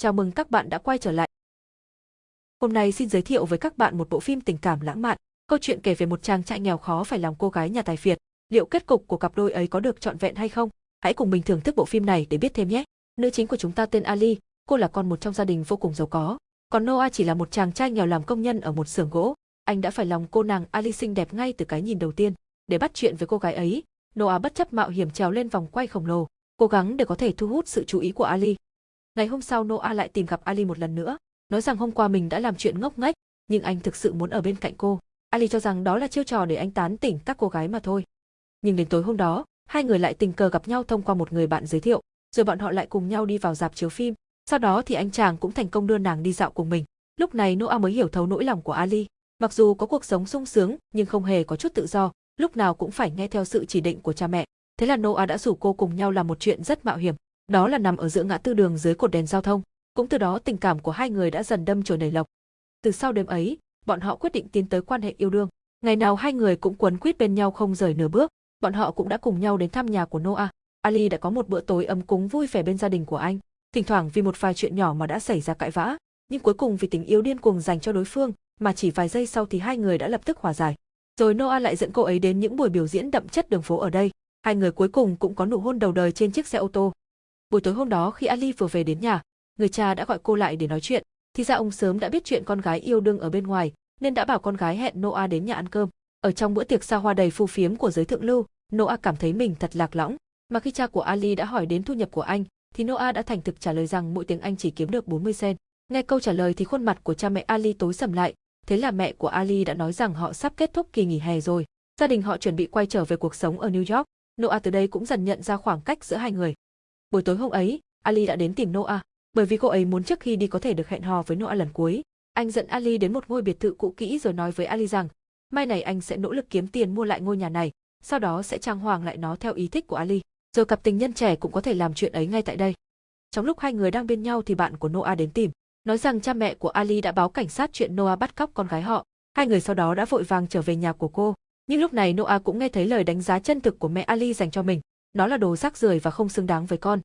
Chào mừng các bạn đã quay trở lại. Hôm nay xin giới thiệu với các bạn một bộ phim tình cảm lãng mạn. Câu chuyện kể về một chàng trai nghèo khó phải làm cô gái nhà tài phiệt. Liệu kết cục của cặp đôi ấy có được trọn vẹn hay không? Hãy cùng mình thưởng thức bộ phim này để biết thêm nhé. Nữ chính của chúng ta tên Ali, cô là con một trong gia đình vô cùng giàu có. Còn Noah chỉ là một chàng trai nghèo làm công nhân ở một xưởng gỗ. Anh đã phải lòng cô nàng Ali xinh đẹp ngay từ cái nhìn đầu tiên. Để bắt chuyện với cô gái ấy, Noah bất chấp mạo hiểm trèo lên vòng quay khổng lồ, cố gắng để có thể thu hút sự chú ý của Ali. Ngày hôm sau Noah lại tìm gặp Ali một lần nữa, nói rằng hôm qua mình đã làm chuyện ngốc nghếch, nhưng anh thực sự muốn ở bên cạnh cô. Ali cho rằng đó là chiêu trò để anh tán tỉnh các cô gái mà thôi. Nhưng đến tối hôm đó, hai người lại tình cờ gặp nhau thông qua một người bạn giới thiệu, rồi bọn họ lại cùng nhau đi vào dạp chiếu phim. Sau đó thì anh chàng cũng thành công đưa nàng đi dạo cùng mình. Lúc này Noah mới hiểu thấu nỗi lòng của Ali. Mặc dù có cuộc sống sung sướng nhưng không hề có chút tự do, lúc nào cũng phải nghe theo sự chỉ định của cha mẹ. Thế là Noah đã rủ cô cùng nhau làm một chuyện rất mạo hiểm đó là nằm ở giữa ngã tư đường dưới cột đèn giao thông. Cũng từ đó tình cảm của hai người đã dần đâm chồi nảy lộc. Từ sau đêm ấy, bọn họ quyết định tiến tới quan hệ yêu đương. Ngày nào hai người cũng quấn quýt bên nhau không rời nửa bước, bọn họ cũng đã cùng nhau đến thăm nhà của Noah. Ali đã có một bữa tối ấm cúng vui vẻ bên gia đình của anh. Thỉnh thoảng vì một vài chuyện nhỏ mà đã xảy ra cãi vã, nhưng cuối cùng vì tình yêu điên cuồng dành cho đối phương, mà chỉ vài giây sau thì hai người đã lập tức hòa giải. Rồi Noah lại dẫn cô ấy đến những buổi biểu diễn đậm chất đường phố ở đây. Hai người cuối cùng cũng có nụ hôn đầu đời trên chiếc xe ô tô. Buổi tối hôm đó khi Ali vừa về đến nhà, người cha đã gọi cô lại để nói chuyện, thì ra ông sớm đã biết chuyện con gái yêu đương ở bên ngoài, nên đã bảo con gái hẹn Noah đến nhà ăn cơm. Ở trong bữa tiệc xa hoa đầy phù phiếm của giới thượng lưu, Noah cảm thấy mình thật lạc lõng, mà khi cha của Ali đã hỏi đến thu nhập của anh, thì Noah đã thành thực trả lời rằng mỗi tiếng Anh chỉ kiếm được 40 sen. Nghe câu trả lời thì khuôn mặt của cha mẹ Ali tối sầm lại, thế là mẹ của Ali đã nói rằng họ sắp kết thúc kỳ nghỉ hè rồi. Gia đình họ chuẩn bị quay trở về cuộc sống ở New York. Noah từ đây cũng dần nhận ra khoảng cách giữa hai người. Buổi tối hôm ấy, Ali đã đến tìm Noah, bởi vì cô ấy muốn trước khi đi có thể được hẹn hò với Noah lần cuối. Anh dẫn Ali đến một ngôi biệt thự cũ kỹ rồi nói với Ali rằng, mai này anh sẽ nỗ lực kiếm tiền mua lại ngôi nhà này, sau đó sẽ trang hoàng lại nó theo ý thích của Ali. Rồi cặp tình nhân trẻ cũng có thể làm chuyện ấy ngay tại đây. Trong lúc hai người đang bên nhau thì bạn của Noah đến tìm, nói rằng cha mẹ của Ali đã báo cảnh sát chuyện Noah bắt cóc con gái họ. Hai người sau đó đã vội vàng trở về nhà của cô. Nhưng lúc này Noah cũng nghe thấy lời đánh giá chân thực của mẹ Ali dành cho mình nó là đồ rác rưởi và không xứng đáng với con.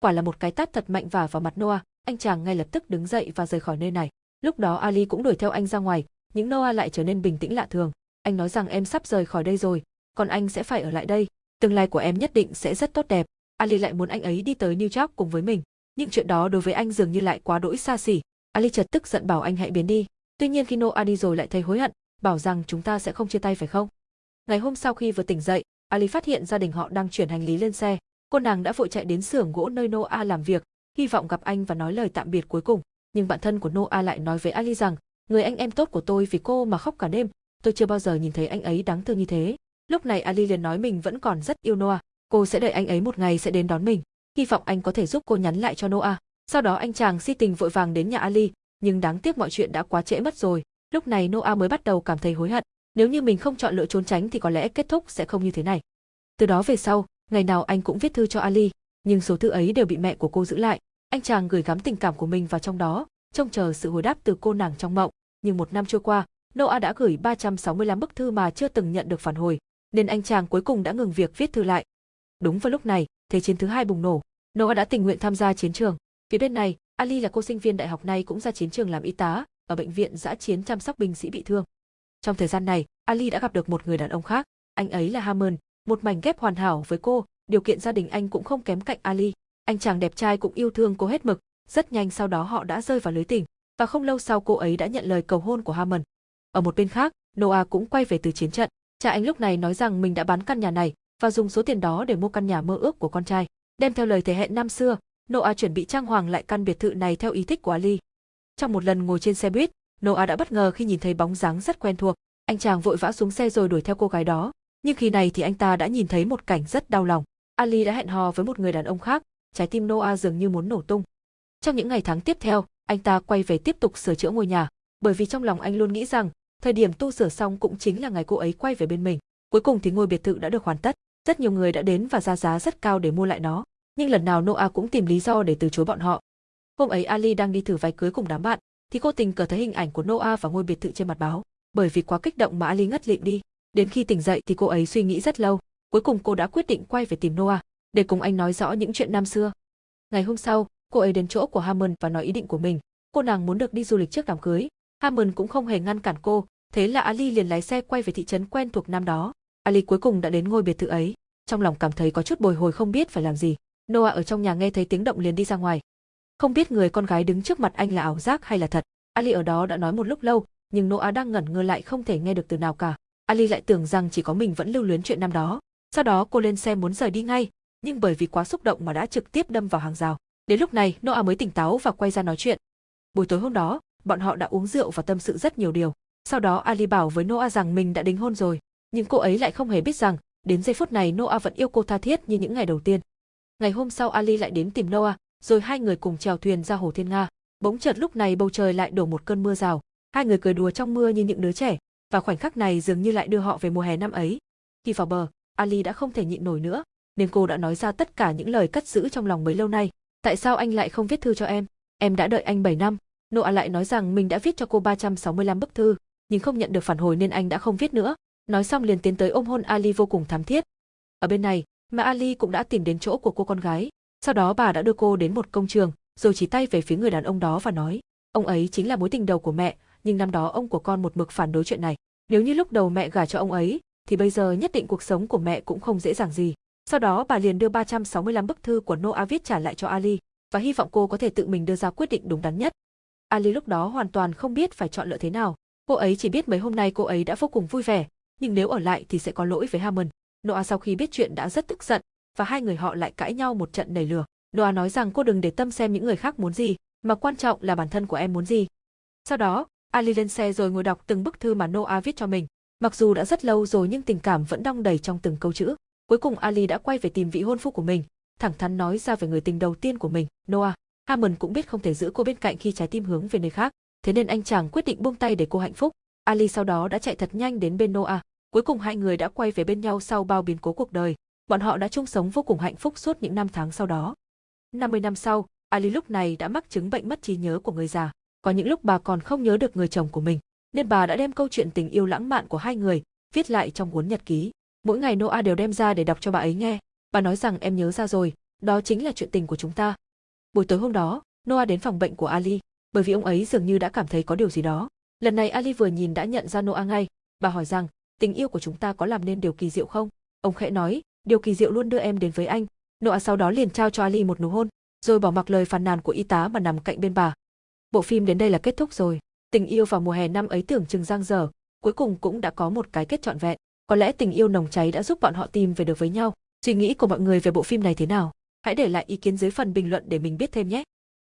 Quả là một cái tát thật mạnh vả vào mặt Noah, anh chàng ngay lập tức đứng dậy và rời khỏi nơi này. Lúc đó Ali cũng đuổi theo anh ra ngoài, nhưng Noah lại trở nên bình tĩnh lạ thường. Anh nói rằng em sắp rời khỏi đây rồi, còn anh sẽ phải ở lại đây. Tương lai của em nhất định sẽ rất tốt đẹp. Ali lại muốn anh ấy đi tới New York cùng với mình. Nhưng chuyện đó đối với anh dường như lại quá đỗi xa xỉ. Ali chợt tức giận bảo anh hãy biến đi. Tuy nhiên khi Noah đi rồi lại thấy hối hận, bảo rằng chúng ta sẽ không chia tay phải không? Ngày hôm sau khi vừa tỉnh dậy, Ali phát hiện gia đình họ đang chuyển hành lý lên xe. Cô nàng đã vội chạy đến xưởng gỗ nơi Noah làm việc, hy vọng gặp anh và nói lời tạm biệt cuối cùng. Nhưng bạn thân của Noah lại nói với Ali rằng, người anh em tốt của tôi vì cô mà khóc cả đêm, tôi chưa bao giờ nhìn thấy anh ấy đáng thương như thế. Lúc này Ali liền nói mình vẫn còn rất yêu Noah, cô sẽ đợi anh ấy một ngày sẽ đến đón mình, hy vọng anh có thể giúp cô nhắn lại cho Noah. Sau đó anh chàng si tình vội vàng đến nhà Ali, nhưng đáng tiếc mọi chuyện đã quá trễ mất rồi. Lúc này Noah mới bắt đầu cảm thấy hối hận, nếu như mình không chọn lựa trốn tránh thì có lẽ kết thúc sẽ không như thế này. Từ đó về sau, ngày nào anh cũng viết thư cho Ali, nhưng số thư ấy đều bị mẹ của cô giữ lại. Anh chàng gửi gắm tình cảm của mình vào trong đó, trông chờ sự hồi đáp từ cô nàng trong mộng. Nhưng một năm trôi qua, Noah đã gửi 365 bức thư mà chưa từng nhận được phản hồi, nên anh chàng cuối cùng đã ngừng việc viết thư lại. Đúng vào lúc này, thế chiến thứ hai bùng nổ. Noah đã tình nguyện tham gia chiến trường. Phía bên này, Ali là cô sinh viên đại học này cũng ra chiến trường làm y tá, ở bệnh viện giã chiến chăm sóc binh sĩ bị thương. Trong thời gian này, Ali đã gặp được một người đàn ông khác, anh ấy là Hammond, một mảnh ghép hoàn hảo với cô, điều kiện gia đình anh cũng không kém cạnh Ali. Anh chàng đẹp trai cũng yêu thương cô hết mực, rất nhanh sau đó họ đã rơi vào lưới tình, và không lâu sau cô ấy đã nhận lời cầu hôn của Hammond. Ở một bên khác, Noah cũng quay về từ chiến trận. Cha anh lúc này nói rằng mình đã bán căn nhà này và dùng số tiền đó để mua căn nhà mơ ước của con trai. Đem theo lời thề hẹn năm xưa, Noah chuẩn bị trang hoàng lại căn biệt thự này theo ý thích của Ali. Trong một lần ngồi trên xe buýt, Noah đã bất ngờ khi nhìn thấy bóng dáng rất quen thuộc. Anh chàng vội vã xuống xe rồi đuổi theo cô gái đó. Nhưng khi này thì anh ta đã nhìn thấy một cảnh rất đau lòng. Ali đã hẹn hò với một người đàn ông khác, trái tim Noah dường như muốn nổ tung. Trong những ngày tháng tiếp theo, anh ta quay về tiếp tục sửa chữa ngôi nhà, bởi vì trong lòng anh luôn nghĩ rằng, thời điểm tu sửa xong cũng chính là ngày cô ấy quay về bên mình. Cuối cùng thì ngôi biệt thự đã được hoàn tất, rất nhiều người đã đến và ra giá rất cao để mua lại nó, nhưng lần nào Noah cũng tìm lý do để từ chối bọn họ. Hôm ấy Ali đang đi thử váy cưới cùng đám bạn, thì cô tình cờ thấy hình ảnh của Noah và ngôi biệt thự trên mặt báo, bởi vì quá kích động mà Ali ngất lịm đi. Đến khi tỉnh dậy thì cô ấy suy nghĩ rất lâu, cuối cùng cô đã quyết định quay về tìm Noah, để cùng anh nói rõ những chuyện năm xưa. Ngày hôm sau, Cô ấy đến chỗ của Hammond và nói ý định của mình, cô nàng muốn được đi du lịch trước đám cưới. Hammond cũng không hề ngăn cản cô, thế là Ali liền lái xe quay về thị trấn quen thuộc năm đó. Ali cuối cùng đã đến ngôi biệt thự ấy, trong lòng cảm thấy có chút bồi hồi không biết phải làm gì. Noah ở trong nhà nghe thấy tiếng động liền đi ra ngoài. Không biết người con gái đứng trước mặt anh là ảo giác hay là thật. Ali ở đó đã nói một lúc lâu, nhưng Noah đang ngẩn ngơ lại không thể nghe được từ nào cả. Ali lại tưởng rằng chỉ có mình vẫn lưu luyến chuyện năm đó. Sau đó cô lên xe muốn rời đi ngay, nhưng bởi vì quá xúc động mà đã trực tiếp đâm vào hàng rào. Đến lúc này, Noah mới tỉnh táo và quay ra nói chuyện. Buổi tối hôm đó, bọn họ đã uống rượu và tâm sự rất nhiều điều. Sau đó Ali bảo với Noah rằng mình đã đính hôn rồi, nhưng cô ấy lại không hề biết rằng, đến giây phút này Noah vẫn yêu cô tha thiết như những ngày đầu tiên. Ngày hôm sau Ali lại đến tìm Noah, rồi hai người cùng chèo thuyền ra hồ Thiên Nga. Bỗng chợt lúc này bầu trời lại đổ một cơn mưa rào, hai người cười đùa trong mưa như những đứa trẻ, và khoảnh khắc này dường như lại đưa họ về mùa hè năm ấy. Khi vào bờ, Ali đã không thể nhịn nổi nữa, nên cô đã nói ra tất cả những lời cất giữ trong lòng mấy lâu nay. Tại sao anh lại không viết thư cho em? Em đã đợi anh 7 năm. Noa lại nói rằng mình đã viết cho cô 365 bức thư, nhưng không nhận được phản hồi nên anh đã không viết nữa. Nói xong liền tiến tới ôm hôn Ali vô cùng thắm thiết. Ở bên này, mà Ali cũng đã tìm đến chỗ của cô con gái. Sau đó bà đã đưa cô đến một công trường, rồi chỉ tay về phía người đàn ông đó và nói, ông ấy chính là mối tình đầu của mẹ, nhưng năm đó ông của con một mực phản đối chuyện này. Nếu như lúc đầu mẹ gả cho ông ấy, thì bây giờ nhất định cuộc sống của mẹ cũng không dễ dàng gì. Sau đó bà liền đưa 365 bức thư của Noah viết trả lại cho Ali, và hy vọng cô có thể tự mình đưa ra quyết định đúng đắn nhất. Ali lúc đó hoàn toàn không biết phải chọn lựa thế nào. Cô ấy chỉ biết mấy hôm nay cô ấy đã vô cùng vui vẻ, nhưng nếu ở lại thì sẽ có lỗi với Hammond. Noah sau khi biết chuyện đã rất tức giận, và hai người họ lại cãi nhau một trận nảy lửa. Noah nói rằng cô đừng để tâm xem những người khác muốn gì, mà quan trọng là bản thân của em muốn gì. Sau đó, Ali lên xe rồi ngồi đọc từng bức thư mà Noah viết cho mình. Mặc dù đã rất lâu rồi nhưng tình cảm vẫn đong đầy trong từng câu chữ. Cuối cùng Ali đã quay về tìm vị hôn phu của mình, thẳng thắn nói ra về người tình đầu tiên của mình, Noah. Hammond cũng biết không thể giữ cô bên cạnh khi trái tim hướng về nơi khác, thế nên anh chàng quyết định buông tay để cô hạnh phúc. Ali sau đó đã chạy thật nhanh đến bên Noah. Cuối cùng hai người đã quay về bên nhau sau bao biến cố cuộc đời. Bọn họ đã chung sống vô cùng hạnh phúc suốt những năm tháng sau đó. 50 năm sau, Ali lúc này đã mắc chứng bệnh mất trí nhớ của người già. Có những lúc bà còn không nhớ được người chồng của mình, nên bà đã đem câu chuyện tình yêu lãng mạn của hai người viết lại trong cuốn nhật ký. Mỗi ngày Noah đều đem ra để đọc cho bà ấy nghe. Bà nói rằng em nhớ ra rồi, đó chính là chuyện tình của chúng ta. Buổi tối hôm đó, Noah đến phòng bệnh của Ali, bởi vì ông ấy dường như đã cảm thấy có điều gì đó. Lần này Ali vừa nhìn đã nhận ra Noah ngay. Bà hỏi rằng, tình yêu của chúng ta có làm nên điều kỳ diệu không? Ông khẽ nói, điều kỳ diệu luôn đưa em đến với anh. Noa sau đó liền trao cho Ali một nụ hôn, rồi bỏ mặc lời phàn nàn của y tá mà nằm cạnh bên bà. Bộ phim đến đây là kết thúc rồi. Tình yêu vào mùa hè năm ấy tưởng chừng giang dở, cuối cùng cũng đã có một cái kết trọn vẹn. Có lẽ tình yêu nồng cháy đã giúp bọn họ tìm về được với nhau. Suy nghĩ của mọi người về bộ phim này thế nào? Hãy để lại ý kiến dưới phần bình luận để mình biết thêm nhé.